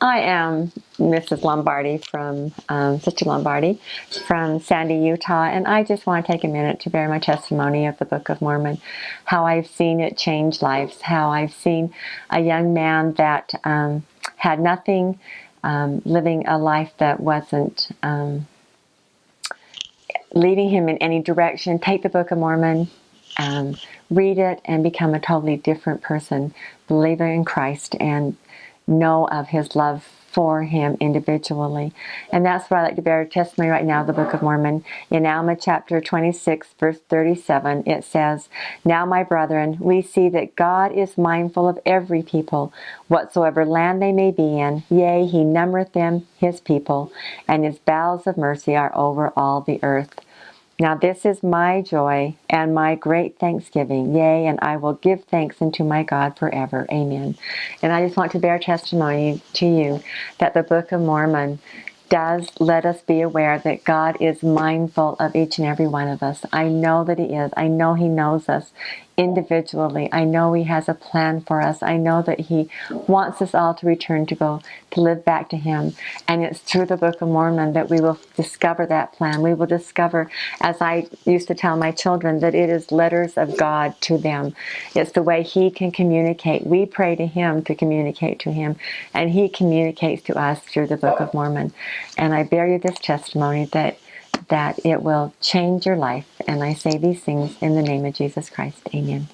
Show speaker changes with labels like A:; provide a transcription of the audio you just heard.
A: I am Mrs. Lombardi from um, Sister Lombardi from Sandy, Utah, and I just want to take a minute to bear my testimony of the Book of Mormon, how I've seen it change lives, how I've seen a young man that um, had nothing, um, living a life that wasn't um, leading him in any direction, take the Book of Mormon, um, read it, and become a totally different person, believer in Christ, and know of his love for him individually. And that's why I like to bear testimony right now, the Book of Mormon. In Alma chapter 26, verse 37, it says, Now, my brethren, we see that God is mindful of every people, whatsoever land they may be in. Yea, he numbereth them his people, and his bowels of mercy are over all the earth. Now this is my joy and my great thanksgiving. Yea, and I will give thanks unto my God forever. Amen. And I just want to bear testimony to you that the Book of Mormon does let us be aware that God is mindful of each and every one of us. I know that He is. I know He knows us individually. I know He has a plan for us. I know that He wants us all to return to go to live back to Him. And it's through the Book of Mormon that we will discover that plan. We will discover, as I used to tell my children, that it is letters of God to them. It's the way He can communicate. We pray to Him to communicate to Him, and He communicates to us through the Book of Mormon. And I bear you this testimony that that it will change your life. And I say these things in the name of Jesus Christ. Amen.